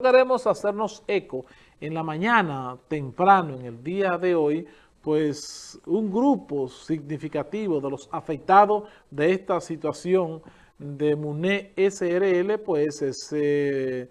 Queremos hacernos eco en la mañana, temprano, en el día de hoy, pues un grupo significativo de los afectados de esta situación de MUNE SRL, pues se,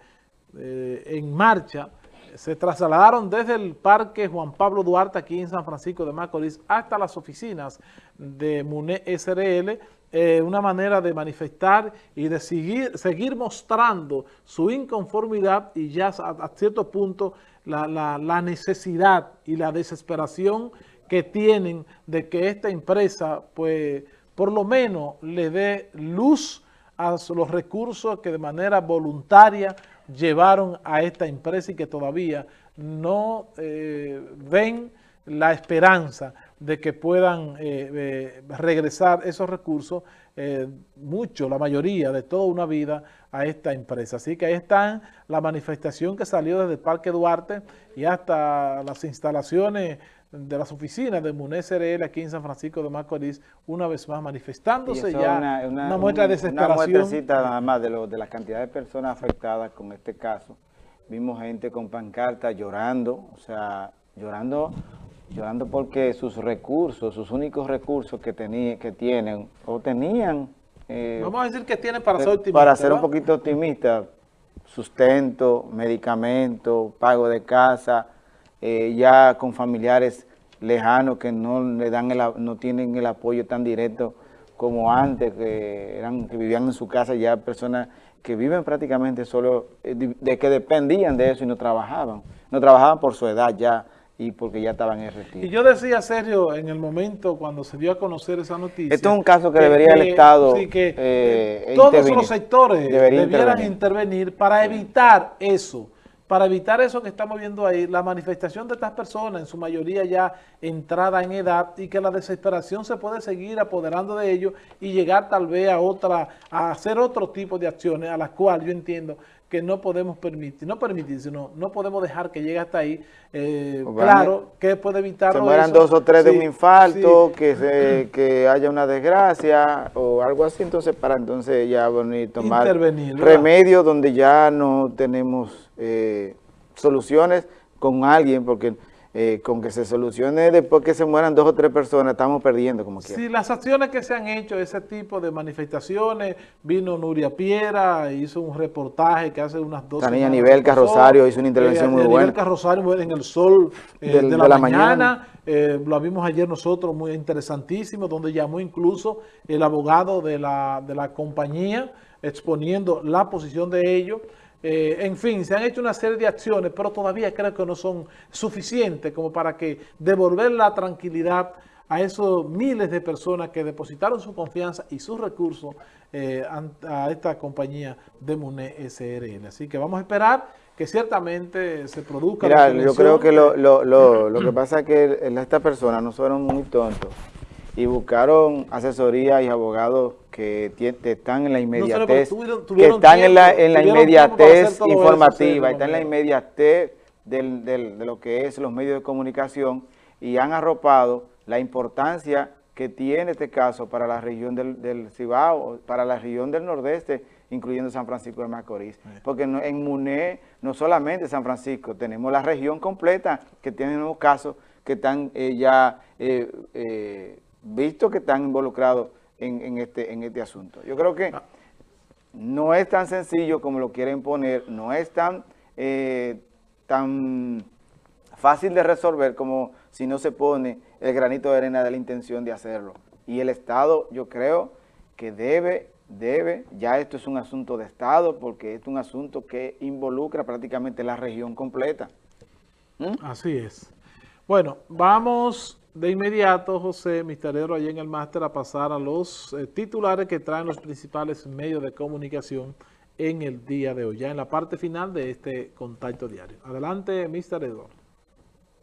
eh, en marcha, se trasladaron desde el Parque Juan Pablo Duarte aquí en San Francisco de Macorís hasta las oficinas de MUNE SRL, eh, una manera de manifestar y de seguir, seguir mostrando su inconformidad y ya a, cierto punto la, necesidad y la desesperación que tienen de que esta empresa, pues, por lo menos le dé luz a los recursos que de manera voluntaria llevaron a esta empresa y que todavía no eh, ven la esperanza de que puedan eh, eh, regresar esos recursos, eh, mucho, la mayoría de toda una vida a esta empresa. Así que ahí está la manifestación que salió desde el Parque Duarte y hasta las instalaciones de las oficinas de MUNES RL aquí en San Francisco de Macorís, una vez más manifestándose ya una, muestra de desesperación. Una muestrecita nada más de, lo, de la cantidad de personas afectadas con este caso. Vimos gente con pancarta llorando, o sea, llorando llorando porque sus recursos, sus únicos recursos que, tenía, que tienen o tenían... Eh, Vamos a decir que tienen para ser optimistas. Para ser un poquito optimista, sustento, medicamento, pago de casa, eh, ya con familiares lejanos que no le dan el, no tienen el apoyo tan directo como antes, que, eran, que vivían en su casa ya personas que viven prácticamente solo, eh, de que dependían de eso y no trabajaban. No trabajaban por su edad ya, y porque ya estaban en retiro. Y yo decía, Sergio, en el momento cuando se dio a conocer esa noticia... Esto es un caso que, debería el Estado sí, que eh, todos los sectores debieran intervenir. para evitar eso, para evitar eso que estamos viendo ahí, la manifestación de estas personas, en su mayoría ya entrada en edad, y que la desesperación se puede seguir apoderando de ellos y llegar tal vez a otra, a hacer otro tipo de acciones a las cuales yo entiendo que no podemos permitir, no permitir, sino no podemos dejar que llegue hasta ahí. Eh, claro, que puede evitar... Se mueran dos o tres de un infarto, que, se, que haya una desgracia o algo así, entonces para entonces ya venir tomar remedios donde ya no tenemos eh, soluciones con alguien, porque eh, con que se solucione después que se mueran dos o tres personas, estamos perdiendo como quiera. Sí, las acciones que se han hecho, ese tipo de manifestaciones, vino Nuria Piera, hizo un reportaje que hace unas dos También a nivel Carrosario hizo una intervención eh, muy buena. A nivel Carrosario en el sol eh, de, la, mañana, lo vimos ayer nosotros, muy interesantísimo, donde llamó incluso el abogado de la, de la compañía, exponiendo la posición de ellos, eh, en fin, se han hecho una serie de acciones, pero todavía creo que no son suficientes como para que devolver la tranquilidad a esos miles de personas que depositaron su confianza y sus recursos eh, a esta compañía de MUNE SRL. Así que vamos a esperar que ciertamente se produzca Mira, yo creo que lo, lo, lo, lo que pasa es que estas personas no fueron muy tontos y buscaron asesoría y abogados que están en la inmediatez, que están en la, en la inmediatez informativa, están en la inmediatez del, del, de lo que es los medios de comunicación y han arropado la importancia que tiene este caso para la región del, del Cibao, para la región del Nordeste, incluyendo San Francisco de Macorís. Porque en MUNE, no solamente San Francisco, tenemos la región completa que tiene nuevos casos que están eh, ya... Eh, eh, visto que están involucrados en, este, en este asunto. Yo creo que no es tan sencillo como lo quieren poner, no es tan, eh, tan fácil de resolver como si no se pone el granito de arena de la intención de hacerlo. Y el Estado, yo creo que debe, debe, ya esto es un asunto de Estado, porque es un asunto que involucra prácticamente la región completa. ¿Mm? Así es. Bueno, vamos de inmediato, José Misterio, allá en el máster, a pasar a los eh, titulares que traen los principales medios de comunicación en el día de hoy, ya en la parte final de este contacto diario. Adelante, Mr. Edward.